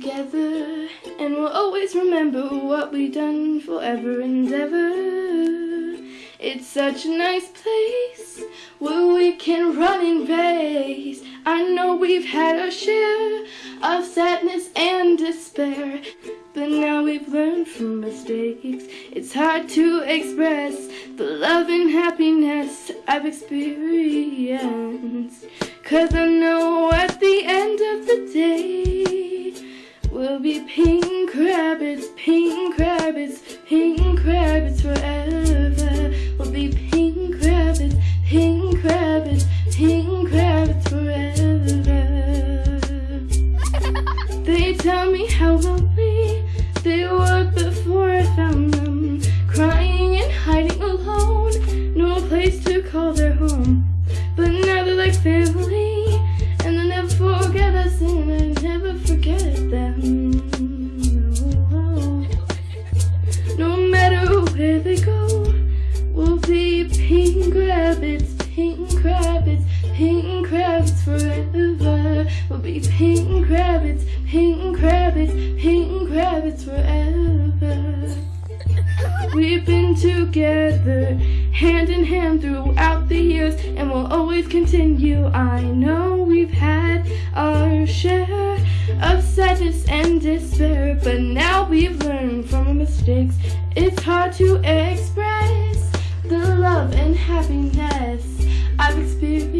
together and we'll always remember what we've done forever and ever. It's such a nice place where we can run and race. I know we've had our share of sadness and despair, but now we've learned from mistakes. It's hard to express the love and happiness I've experienced. Cause I know at the end pink rabbits, pink rabbits forever. We'll be pink rabbits, pink rabbits, pink rabbits forever. They tell me how lonely they were before I found them, pink rabbits, pink rabbits, pink rabbits forever. We'll be pink rabbits, pink rabbits, pink rabbits forever. We've been together, hand in hand throughout the years, and we'll always continue. I know we've had our share of sadness and despair, but now we've learned from our mistakes. It's hard to express happiness I've experienced.